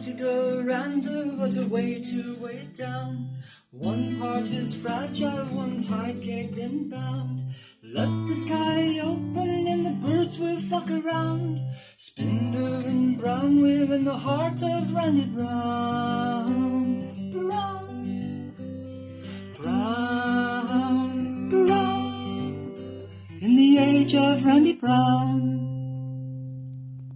to go round, but a way to weigh down. One part is fragile, one tight, gagged and bound. Let the sky open and the birds will flock around. Spindle and brown within the heart of Randy Brown. Brown, brown, brown. In the age of Randy Brown.